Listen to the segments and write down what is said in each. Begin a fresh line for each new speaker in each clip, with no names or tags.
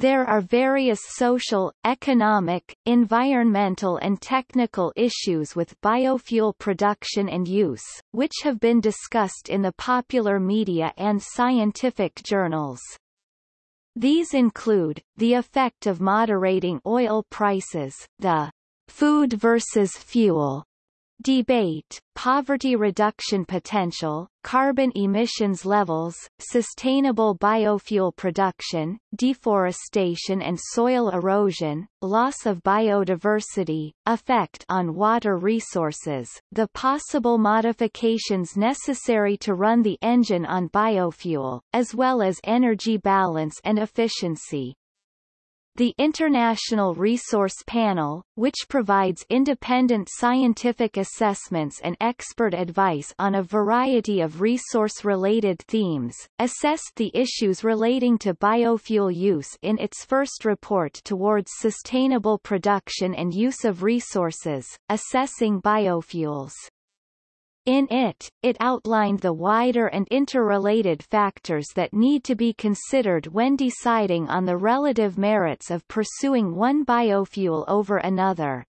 There are various social, economic, environmental and technical issues with biofuel production and use, which have been discussed in the popular media and scientific journals. These include, the effect of moderating oil prices, the food versus fuel Debate, poverty reduction potential, carbon emissions levels, sustainable biofuel production, deforestation and soil erosion, loss of biodiversity, effect on water resources, the possible modifications necessary to run the engine on biofuel, as well as energy balance and efficiency. The International Resource Panel, which provides independent scientific assessments and expert advice on a variety of resource-related themes, assessed the issues relating to biofuel use in its first report towards sustainable production and use of resources, assessing biofuels. In it, it outlined the wider and interrelated factors that need to be considered when deciding on the relative merits of pursuing one biofuel over another.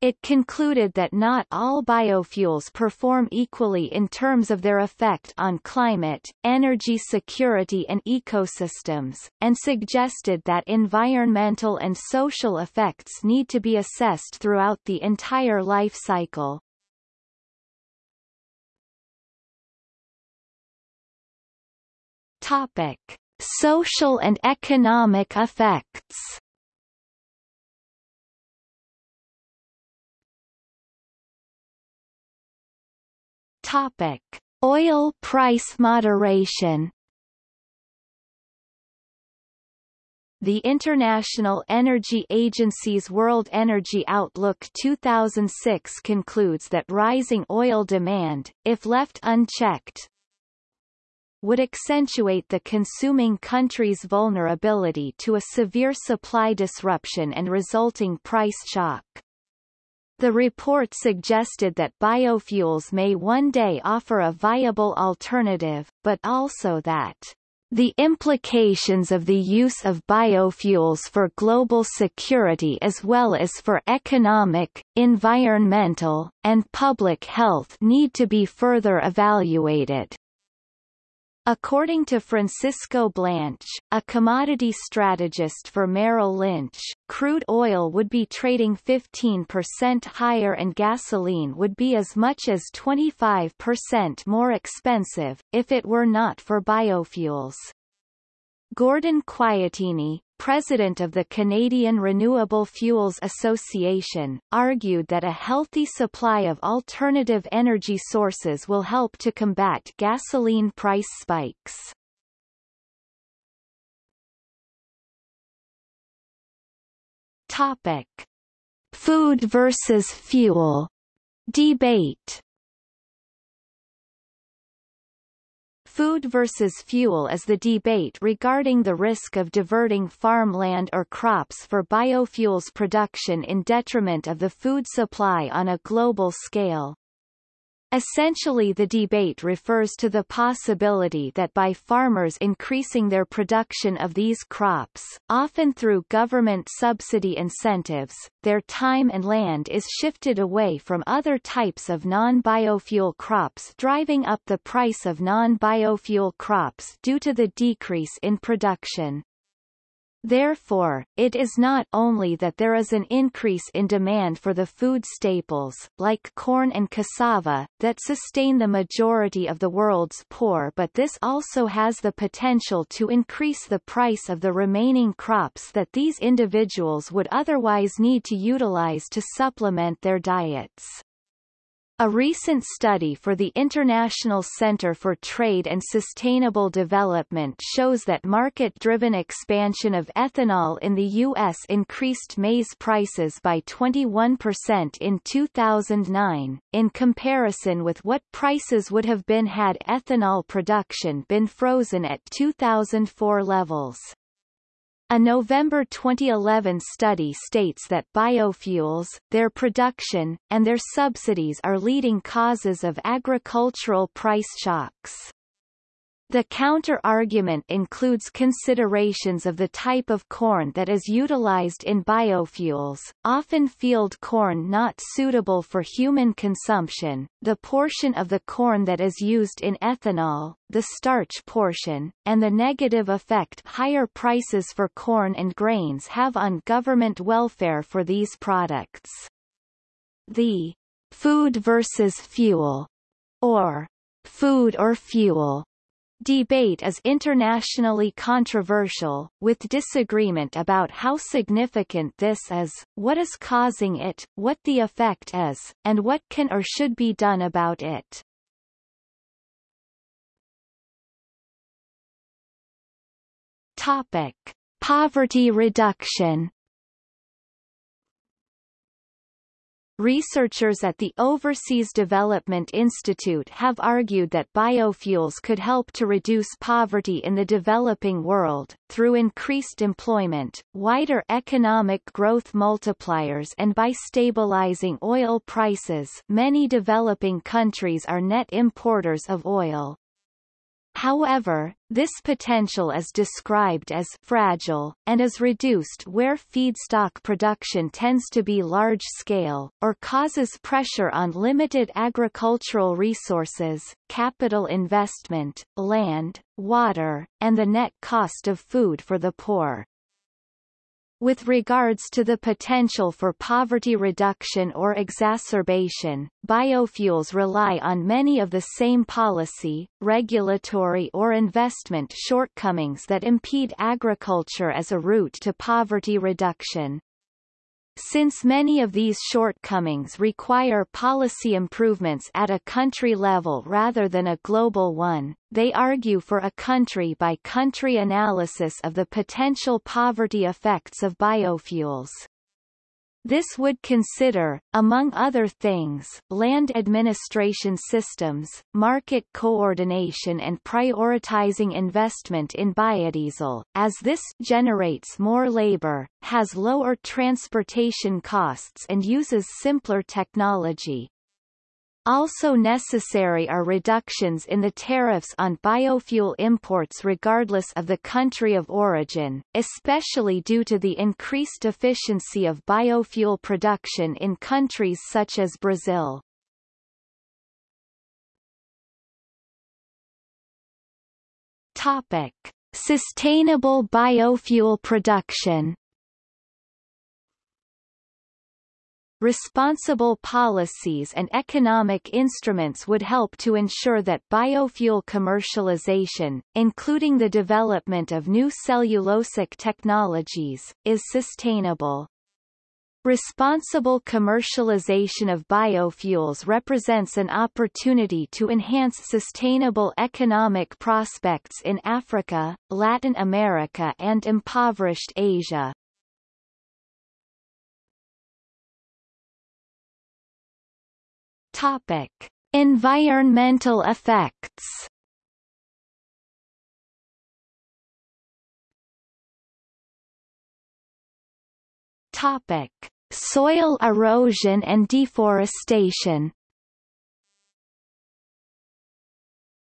It concluded that not all biofuels perform equally in terms of their effect on climate, energy security and ecosystems, and suggested that environmental and social effects need to be assessed throughout the entire life cycle. Topic: Social and economic effects. Topic: Oil price moderation. The International Energy Agency's World Energy Outlook 2006 concludes that rising oil demand, if left unchecked, would accentuate the consuming country's vulnerability to a severe supply disruption and resulting price shock. The report suggested that biofuels may one day offer a viable alternative, but also that the implications of the use of biofuels for global security as well as for economic, environmental, and public health need to be further evaluated. According to Francisco Blanch, a commodity strategist for Merrill Lynch, crude oil would be trading 15% higher and gasoline would be as much as 25% more expensive, if it were not for biofuels. Gordon Quaiattini, president of the Canadian Renewable Fuels Association, argued that a healthy supply of alternative energy sources will help to combat gasoline price spikes. Topic. Food versus fuel debate Food versus fuel is the debate regarding the risk of diverting farmland or crops for biofuels production in detriment of the food supply on a global scale. Essentially the debate refers to the possibility that by farmers increasing their production of these crops, often through government subsidy incentives, their time and land is shifted away from other types of non-biofuel crops driving up the price of non-biofuel crops due to the decrease in production. Therefore, it is not only that there is an increase in demand for the food staples, like corn and cassava, that sustain the majority of the world's poor but this also has the potential to increase the price of the remaining crops that these individuals would otherwise need to utilize to supplement their diets. A recent study for the International Center for Trade and Sustainable Development shows that market-driven expansion of ethanol in the U.S. increased maize prices by 21% in 2009, in comparison with what prices would have been had ethanol production been frozen at 2004 levels. A November 2011 study states that biofuels, their production, and their subsidies are leading causes of agricultural price shocks. The counter-argument includes considerations of the type of corn that is utilized in biofuels, often field corn not suitable for human consumption, the portion of the corn that is used in ethanol, the starch portion, and the negative effect higher prices for corn and grains have on government welfare for these products. The food versus fuel, or food or fuel Debate is internationally controversial, with disagreement about how significant this is, what is causing it, what the effect is, and what can or should be done about it. Topic. Poverty reduction Researchers at the Overseas Development Institute have argued that biofuels could help to reduce poverty in the developing world, through increased employment, wider economic growth multipliers and by stabilizing oil prices many developing countries are net importers of oil. However, this potential is described as fragile, and is reduced where feedstock production tends to be large-scale, or causes pressure on limited agricultural resources, capital investment, land, water, and the net cost of food for the poor. With regards to the potential for poverty reduction or exacerbation, biofuels rely on many of the same policy, regulatory or investment shortcomings that impede agriculture as a route to poverty reduction. Since many of these shortcomings require policy improvements at a country level rather than a global one, they argue for a country-by-country -country analysis of the potential poverty effects of biofuels. This would consider, among other things, land administration systems, market coordination and prioritizing investment in biodiesel, as this generates more labor, has lower transportation costs and uses simpler technology. Also necessary are reductions in the tariffs on biofuel imports regardless of the country of origin, especially due to the increased efficiency of biofuel production in countries such as Brazil. Topic. Sustainable biofuel production Responsible policies and economic instruments would help to ensure that biofuel commercialization, including the development of new cellulosic technologies, is sustainable. Responsible commercialization of biofuels represents an opportunity to enhance sustainable economic prospects in Africa, Latin America and impoverished Asia. Topic: Environmental effects. Topic: Soil erosion and deforestation.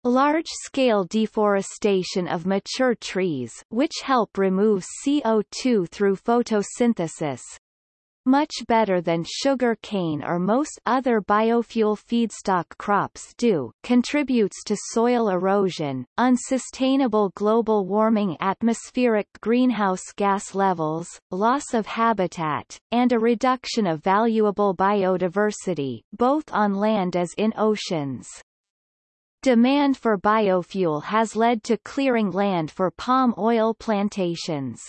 Large-scale deforestation of mature trees which help remove CO2 through photosynthesis, much better than sugar cane or most other biofuel feedstock crops do, contributes to soil erosion, unsustainable global warming atmospheric greenhouse gas levels, loss of habitat, and a reduction of valuable biodiversity, both on land as in oceans. Demand for biofuel has led to clearing land for palm oil plantations.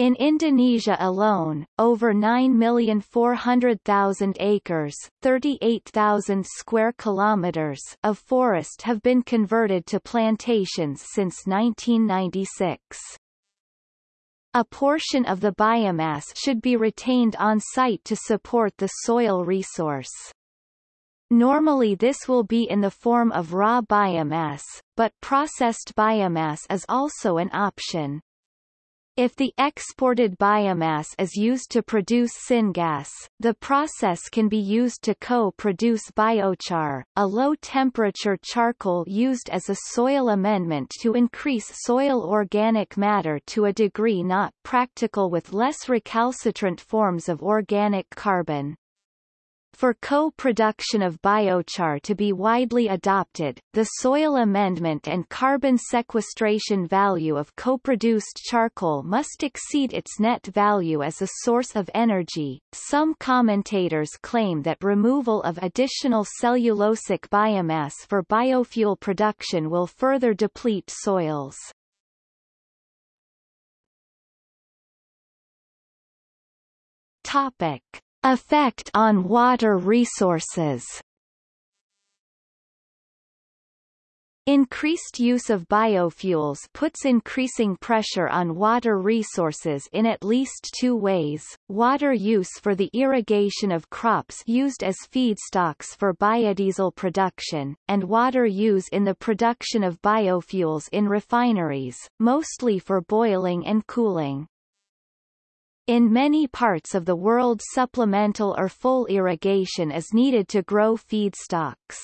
In Indonesia alone, over 9,400,000 acres 38,000 square kilometers of forest have been converted to plantations since 1996. A portion of the biomass should be retained on site to support the soil resource. Normally this will be in the form of raw biomass, but processed biomass is also an option. If the exported biomass is used to produce syngas, the process can be used to co-produce biochar, a low-temperature charcoal used as a soil amendment to increase soil organic matter to a degree not practical with less recalcitrant forms of organic carbon. For co-production of biochar to be widely adopted, the soil amendment and carbon sequestration value of co-produced charcoal must exceed its net value as a source of energy. Some commentators claim that removal of additional cellulosic biomass for biofuel production will further deplete soils. Topic Effect on water resources Increased use of biofuels puts increasing pressure on water resources in at least two ways, water use for the irrigation of crops used as feedstocks for biodiesel production, and water use in the production of biofuels in refineries, mostly for boiling and cooling. In many parts of the world supplemental or full irrigation is needed to grow feedstocks.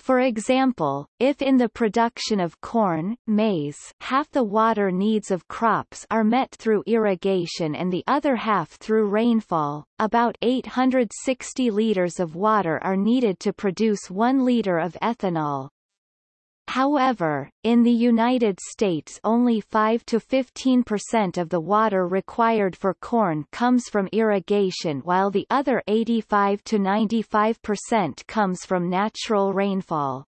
For example, if in the production of corn, maize, half the water needs of crops are met through irrigation and the other half through rainfall, about 860 liters of water are needed to produce 1 liter of ethanol, However, in the United States only 5 to 15% of the water required for corn comes from irrigation while the other 85 to 95% comes from natural rainfall.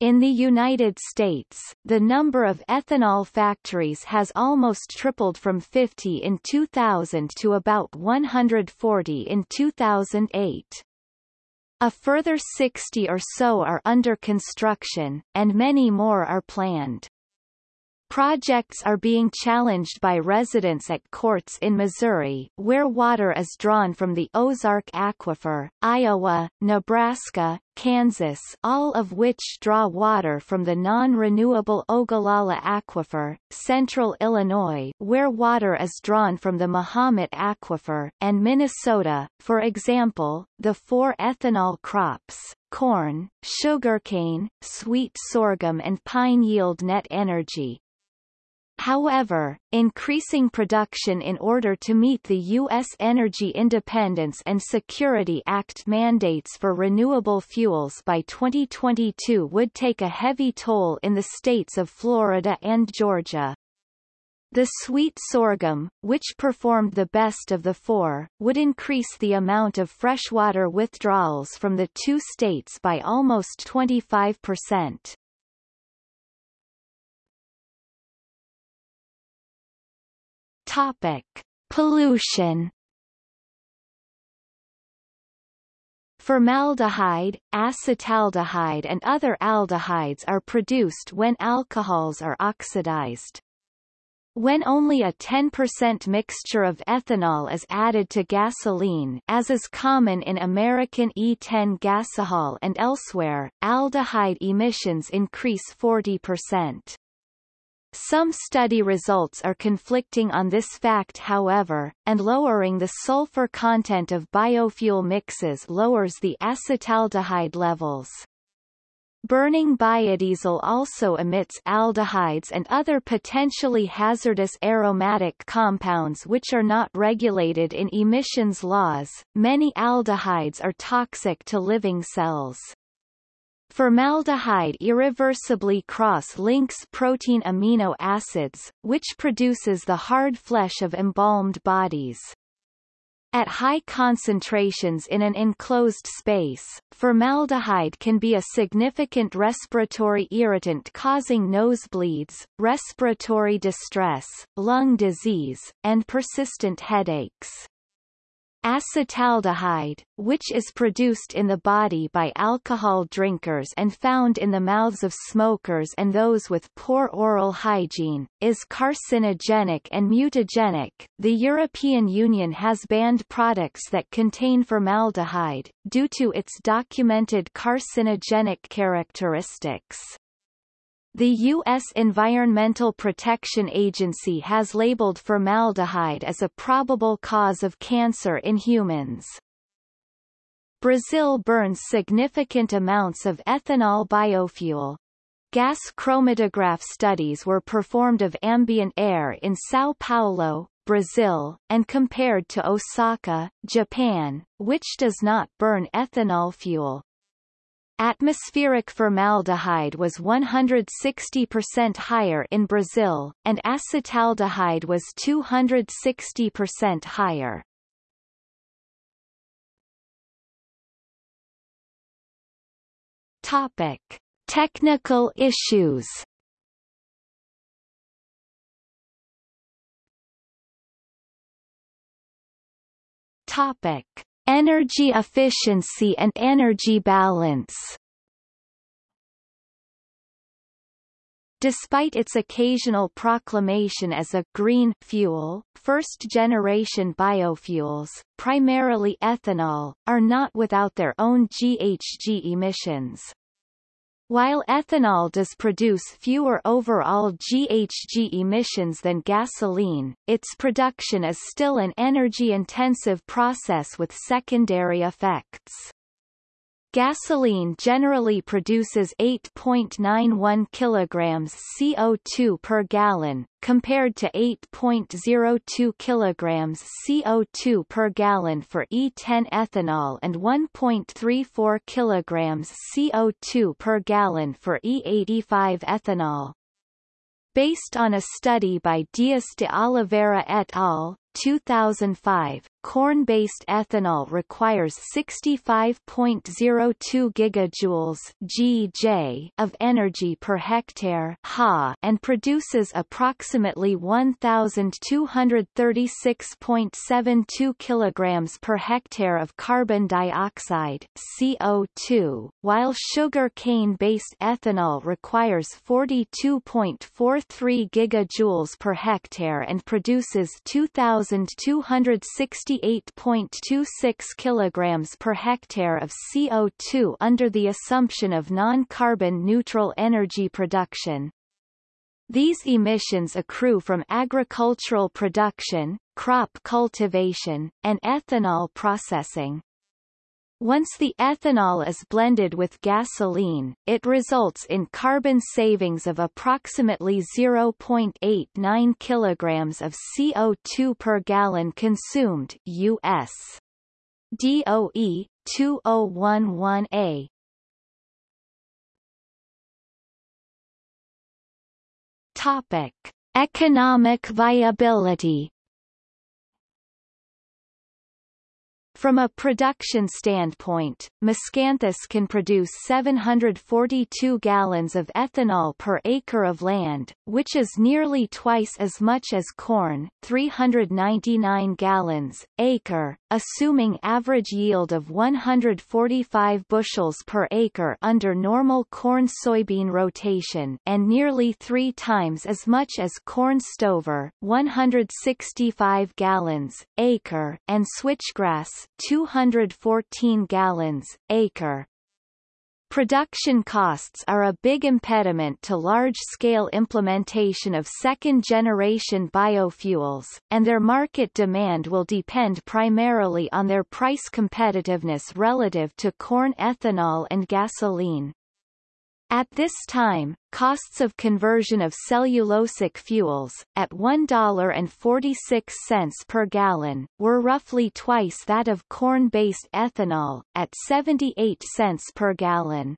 In the United States, the number of ethanol factories has almost tripled from 50 in 2000 to about 140 in 2008. A further 60 or so are under construction, and many more are planned. Projects are being challenged by residents at courts in Missouri, where water is drawn from the Ozark Aquifer, Iowa, Nebraska, Kansas all of which draw water from the non-renewable Ogallala Aquifer, central Illinois where water is drawn from the Mahomet Aquifer, and Minnesota, for example, the four ethanol crops, corn, sugarcane, sweet sorghum and pine yield net energy, However, increasing production in order to meet the U.S. Energy Independence and Security Act mandates for renewable fuels by 2022 would take a heavy toll in the states of Florida and Georgia. The sweet sorghum, which performed the best of the four, would increase the amount of freshwater withdrawals from the two states by almost 25%. Topic: Pollution. Formaldehyde, acetaldehyde and other aldehydes are produced when alcohols are oxidized. When only a 10% mixture of ethanol is added to gasoline as is common in American E10 gasohol and elsewhere, aldehyde emissions increase 40%. Some study results are conflicting on this fact however, and lowering the sulfur content of biofuel mixes lowers the acetaldehyde levels. Burning biodiesel also emits aldehydes and other potentially hazardous aromatic compounds which are not regulated in emissions laws. Many aldehydes are toxic to living cells. Formaldehyde irreversibly cross-links protein amino acids, which produces the hard flesh of embalmed bodies. At high concentrations in an enclosed space, formaldehyde can be a significant respiratory irritant causing nosebleeds, respiratory distress, lung disease, and persistent headaches. Acetaldehyde, which is produced in the body by alcohol drinkers and found in the mouths of smokers and those with poor oral hygiene, is carcinogenic and mutagenic. The European Union has banned products that contain formaldehyde, due to its documented carcinogenic characteristics. The U.S. Environmental Protection Agency has labeled formaldehyde as a probable cause of cancer in humans. Brazil burns significant amounts of ethanol biofuel. Gas chromatograph studies were performed of ambient air in São Paulo, Brazil, and compared to Osaka, Japan, which does not burn ethanol fuel. Atmospheric formaldehyde was 160% higher in Brazil, and acetaldehyde was 260% higher. Topic: Technical issues. Topic: Energy efficiency and energy balance Despite its occasional proclamation as a green fuel, first-generation biofuels, primarily ethanol, are not without their own GHG emissions. While ethanol does produce fewer overall GHG emissions than gasoline, its production is still an energy-intensive process with secondary effects. Gasoline generally produces 8.91 kilograms CO2 per gallon, compared to 8.02 kilograms CO2 per gallon for E10 ethanol and 1.34 kilograms CO2 per gallon for E85 ethanol. Based on a study by Dias de Oliveira et al., 2005, corn-based ethanol requires 65.02 gigajoules (GJ) of energy per hectare Ha and produces approximately 1236.72 kilograms per hectare of carbon dioxide (CO2), while sugar cane-based ethanol requires 42.43 gigajoules per hectare and produces 2260 68.26 kilograms per hectare of CO2 under the assumption of non-carbon neutral energy production. These emissions accrue from agricultural production, crop cultivation, and ethanol processing. Once the ethanol is blended with gasoline, it results in carbon savings of approximately 0.89 kilograms of CO2 per gallon consumed US. DOE 2011A. Topic: Economic viability From a production standpoint, Miscanthus can produce 742 gallons of ethanol per acre of land, which is nearly twice as much as corn 399 gallons, acre, assuming average yield of 145 bushels per acre under normal corn-soybean rotation and nearly three times as much as corn stover 165 gallons, acre, and switchgrass 214 gallons, acre. Production costs are a big impediment to large-scale implementation of second-generation biofuels, and their market demand will depend primarily on their price competitiveness relative to corn ethanol and gasoline. At this time, costs of conversion of cellulosic fuels, at $1.46 per gallon, were roughly twice that of corn-based ethanol, at 78 cents per gallon.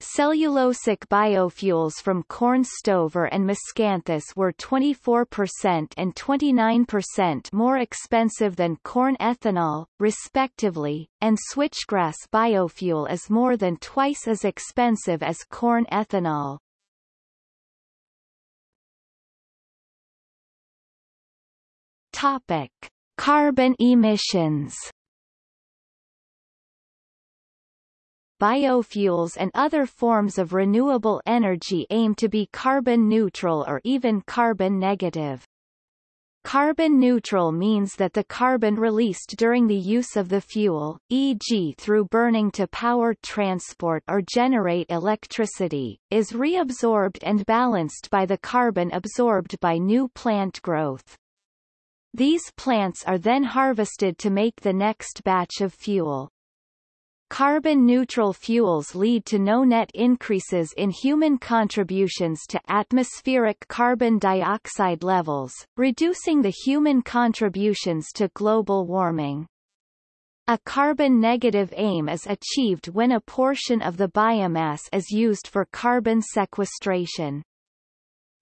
Cellulosic biofuels from corn stover and miscanthus were 24% and 29% more expensive than corn ethanol, respectively, and switchgrass biofuel is more than twice as expensive as corn ethanol. Topic: Carbon emissions biofuels and other forms of renewable energy aim to be carbon neutral or even carbon negative. Carbon neutral means that the carbon released during the use of the fuel, e.g. through burning to power transport or generate electricity, is reabsorbed and balanced by the carbon absorbed by new plant growth. These plants are then harvested to make the next batch of fuel. Carbon-neutral fuels lead to no net increases in human contributions to atmospheric carbon dioxide levels, reducing the human contributions to global warming. A carbon-negative aim is achieved when a portion of the biomass is used for carbon sequestration.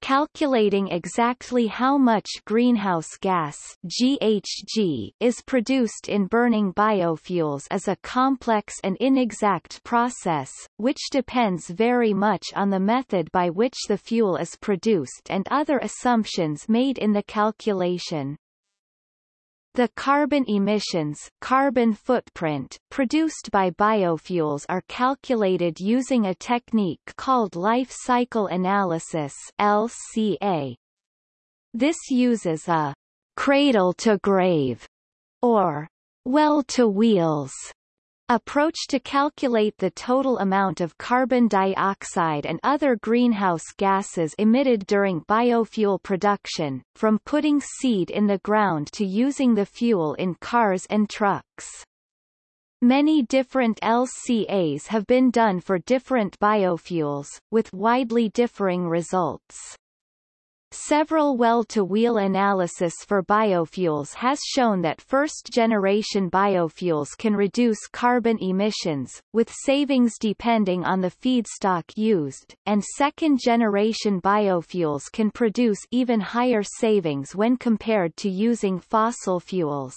Calculating exactly how much greenhouse gas GHG is produced in burning biofuels is a complex and inexact process, which depends very much on the method by which the fuel is produced and other assumptions made in the calculation. The carbon emissions carbon footprint produced by biofuels are calculated using a technique called life cycle analysis LCA. This uses a cradle-to-grave or well-to-wheels approach to calculate the total amount of carbon dioxide and other greenhouse gases emitted during biofuel production, from putting seed in the ground to using the fuel in cars and trucks. Many different LCAs have been done for different biofuels, with widely differing results. Several well-to-wheel analysis for biofuels has shown that first-generation biofuels can reduce carbon emissions, with savings depending on the feedstock used, and second-generation biofuels can produce even higher savings when compared to using fossil fuels.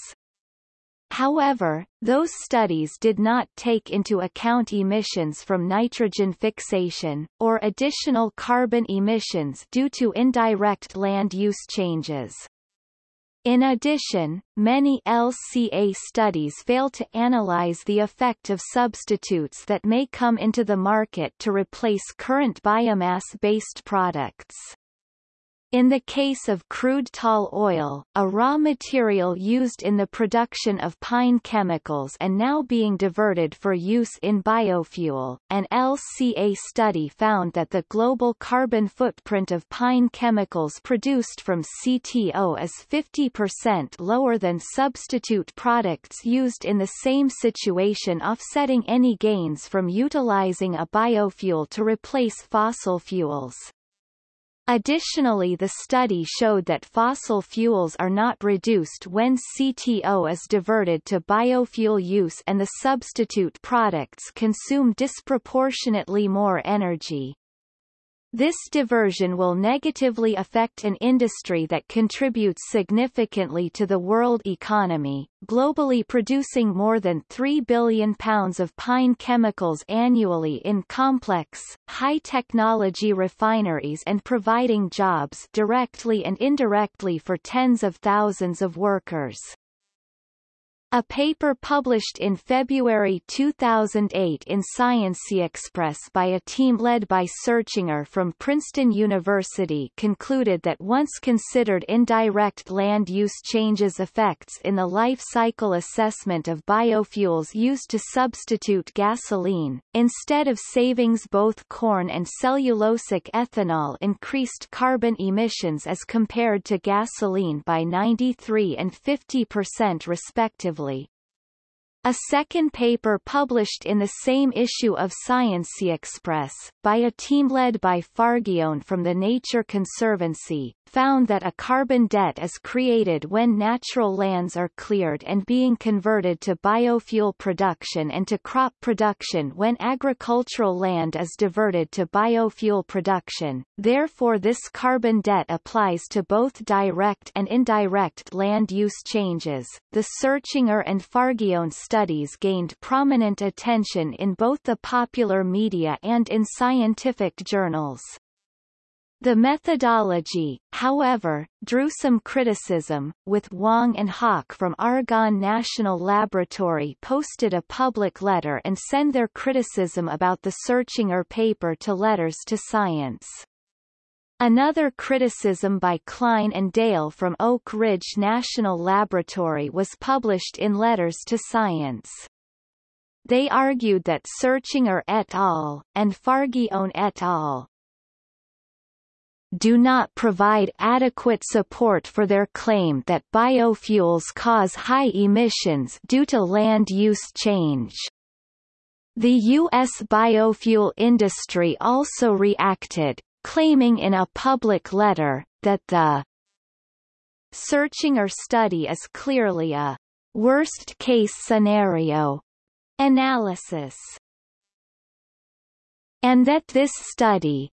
However, those studies did not take into account emissions from nitrogen fixation, or additional carbon emissions due to indirect land use changes. In addition, many LCA studies fail to analyze the effect of substitutes that may come into the market to replace current biomass-based products. In the case of crude tall oil, a raw material used in the production of pine chemicals and now being diverted for use in biofuel, an LCA study found that the global carbon footprint of pine chemicals produced from CTO is 50% lower than substitute products used in the same situation offsetting any gains from utilizing a biofuel to replace fossil fuels. Additionally the study showed that fossil fuels are not reduced when CTO is diverted to biofuel use and the substitute products consume disproportionately more energy. This diversion will negatively affect an industry that contributes significantly to the world economy, globally producing more than 3 billion pounds of pine chemicals annually in complex, high-technology refineries and providing jobs directly and indirectly for tens of thousands of workers. A paper published in February 2008 in ScienceXpress by a team led by Searchinger from Princeton University concluded that once considered indirect land use changes effects in the life cycle assessment of biofuels used to substitute gasoline, instead of savings both corn and cellulosic ethanol increased carbon emissions as compared to gasoline by 93 and 50% respectively respectively. A second paper published in the same issue of Science Express by a team led by Fargione from the Nature Conservancy, found that a carbon debt is created when natural lands are cleared and being converted to biofuel production and to crop production when agricultural land is diverted to biofuel production. Therefore this carbon debt applies to both direct and indirect land use changes. The Searchinger and Fargione studies gained prominent attention in both the popular media and in scientific journals. The methodology, however, drew some criticism, with Wang and Haq from Argonne National Laboratory posted a public letter and send their criticism about the Searchinger paper to Letters to Science. Another criticism by Kline and Dale from Oak Ridge National Laboratory was published in Letters to Science. They argued that Searchinger et al. and Fargione et al. do not provide adequate support for their claim that biofuels cause high emissions due to land use change. The U.S. biofuel industry also reacted, claiming in a public letter, that the Searchinger study is clearly a worst-case scenario analysis, and that this study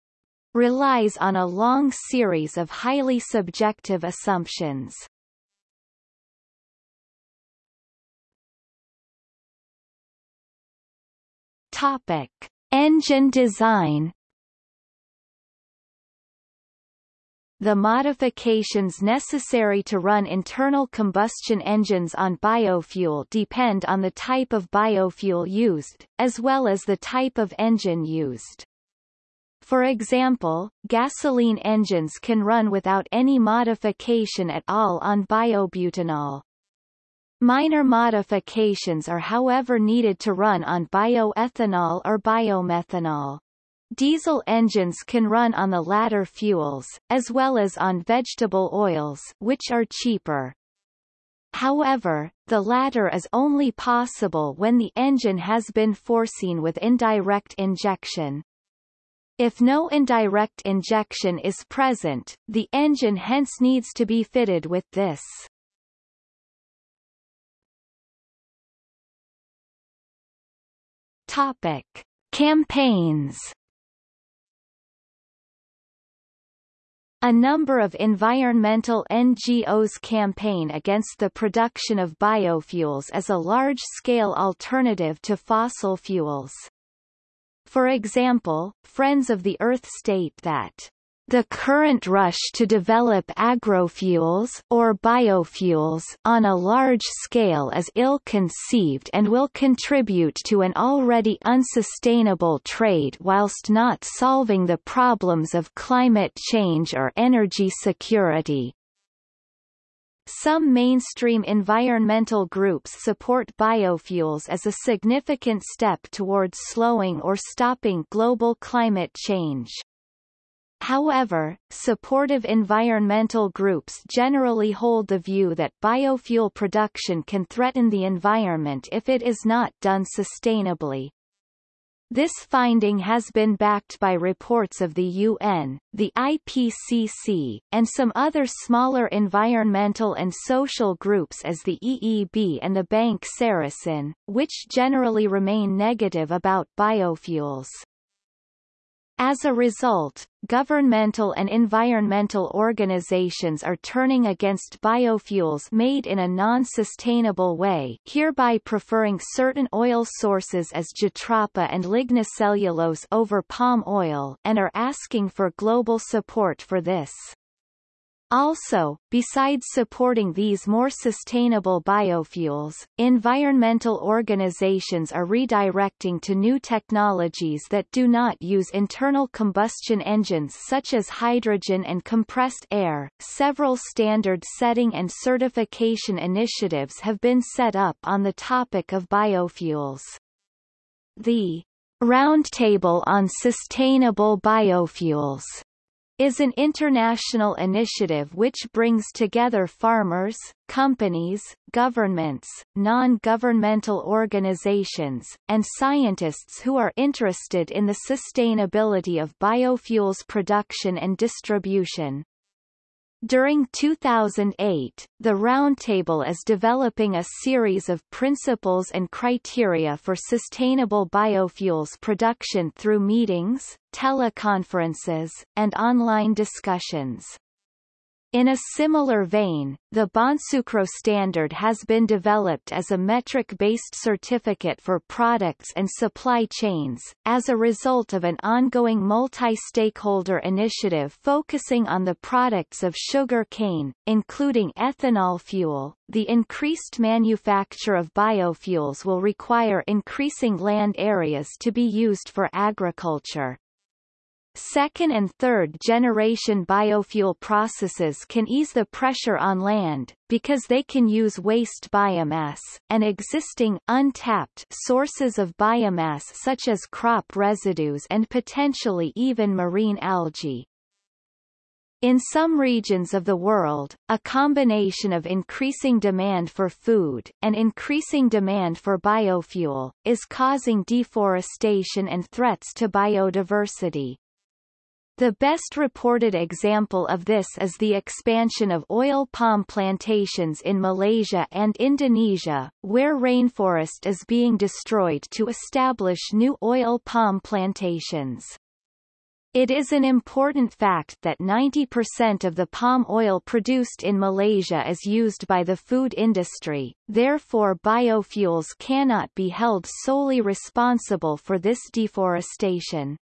relies on a long series of highly subjective assumptions. Topic: Engine design The modifications necessary to run internal combustion engines on biofuel depend on the type of biofuel used, as well as the type of engine used. For example, gasoline engines can run without any modification at all on biobutanol. Minor modifications are however needed to run on bioethanol or biomethanol. Diesel engines can run on the latter fuels, as well as on vegetable oils which are cheaper. However, the latter is only possible when the engine has been foreseen with indirect injection. If no indirect injection is present, the engine hence needs to be fitted with this. Topic. Campaigns A number of environmental NGOs campaign against the production of biofuels as a large-scale alternative to fossil fuels. For example, Friends of the Earth state that the current rush to develop agrofuels or biofuels on a large scale is ill-conceived and will contribute to an already unsustainable trade whilst not solving the problems of climate change or energy security. Some mainstream environmental groups support biofuels as a significant step towards slowing or stopping global climate change. However, supportive environmental groups generally hold the view that biofuel production can threaten the environment if it is not done sustainably. This finding has been backed by reports of the UN, the IPCC, and some other smaller environmental and social groups as the EEB and the Bank Sarasin, which generally remain negative about biofuels. As a result, governmental and environmental organizations are turning against biofuels made in a non-sustainable way hereby preferring certain oil sources as jatropha and lignocellulose over palm oil and are asking for global support for this. Also, besides supporting these more sustainable biofuels, environmental organizations are redirecting to new technologies that do not use internal combustion engines such as hydrogen and compressed air. Several standard setting and certification initiatives have been set up on the topic of biofuels. The Roundtable on Sustainable Biofuels is an international initiative which brings together farmers, companies, governments, non-governmental organizations, and scientists who are interested in the sustainability of biofuels production and distribution. During 2008, the Roundtable is developing a series of principles and criteria for sustainable biofuels production through meetings, teleconferences, and online discussions. In a similar vein, the Bonsucro standard has been developed as a metric-based certificate for products and supply chains, as a result of an ongoing multi-stakeholder initiative focusing on the products of sugar cane, including ethanol fuel. The increased manufacture of biofuels will require increasing land areas to be used for agriculture. Second and third generation biofuel processes can ease the pressure on land, because they can use waste biomass, and existing untapped sources of biomass such as crop residues and potentially even marine algae. In some regions of the world, a combination of increasing demand for food, and increasing demand for biofuel, is causing deforestation and threats to biodiversity. The best reported example of this is the expansion of oil palm plantations in Malaysia and Indonesia, where rainforest is being destroyed to establish new oil palm plantations. It is an important fact that 90% of the palm oil produced in Malaysia is used by the food industry, therefore biofuels cannot be held solely responsible for this deforestation.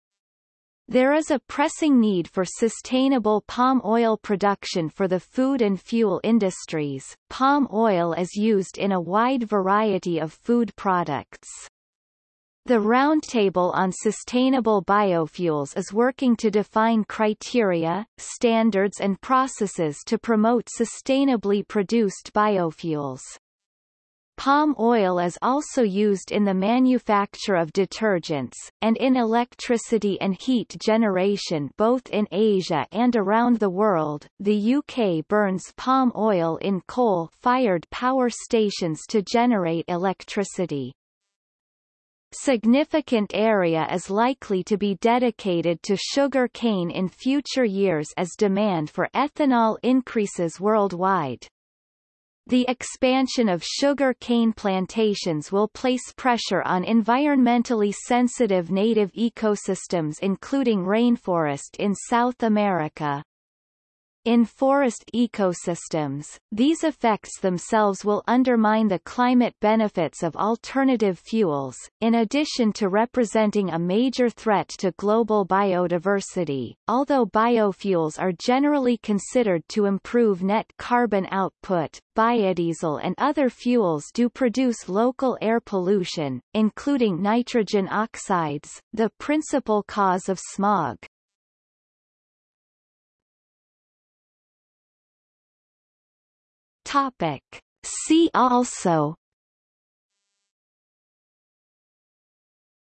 There is a pressing need for sustainable palm oil production for the food and fuel industries. Palm oil is used in a wide variety of food products. The Roundtable on Sustainable Biofuels is working to define criteria, standards and processes to promote sustainably produced biofuels. Palm oil is also used in the manufacture of detergents, and in electricity and heat generation both in Asia and around the world. The UK burns palm oil in coal-fired power stations to generate electricity. Significant area is likely to be dedicated to sugar cane in future years as demand for ethanol increases worldwide. The expansion of sugar cane plantations will place pressure on environmentally sensitive native ecosystems including rainforest in South America. In forest ecosystems, these effects themselves will undermine the climate benefits of alternative fuels, in addition to representing a major threat to global biodiversity. Although biofuels are generally considered to improve net carbon output, biodiesel and other fuels do produce local air pollution, including nitrogen oxides, the principal cause of smog. Topic. See also.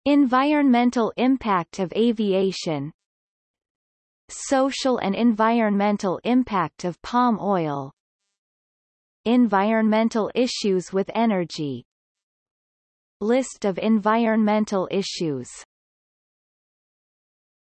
Environmental impact of aviation. Social and environmental impact of palm oil. Environmental issues with energy. List of environmental issues